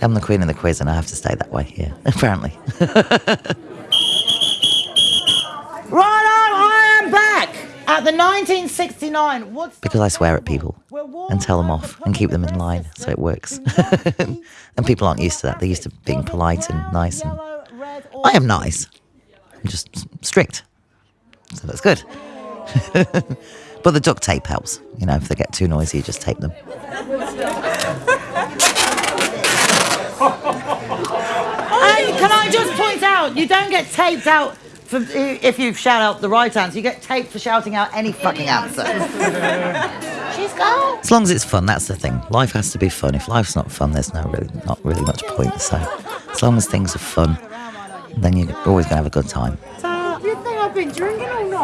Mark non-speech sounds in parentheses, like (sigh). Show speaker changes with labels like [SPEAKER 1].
[SPEAKER 1] I'm the queen of the quiz and I have to stay that way, yeah, (laughs) apparently.
[SPEAKER 2] Righto, I am back at the 1969 Woodstock.
[SPEAKER 1] because I swear at people and tell them off and keep them in line so it works. (laughs) and people aren't used to that. They're used to being polite and nice. And I am nice. I'm just strict. So that's good. (laughs) but the duct tape helps. You know, if they get too noisy, you just tape them.
[SPEAKER 2] Hey, can I just point out, you don't get taped out for, if you shout out the right answer. You get taped for shouting out any fucking answer. (laughs) She's gone.
[SPEAKER 1] As long as it's fun, that's the thing. Life has to be fun. If life's not fun, there's no really, not really much point. So, as long as things are fun, then you're always going to have a good time.
[SPEAKER 3] You think I've been drinking all night?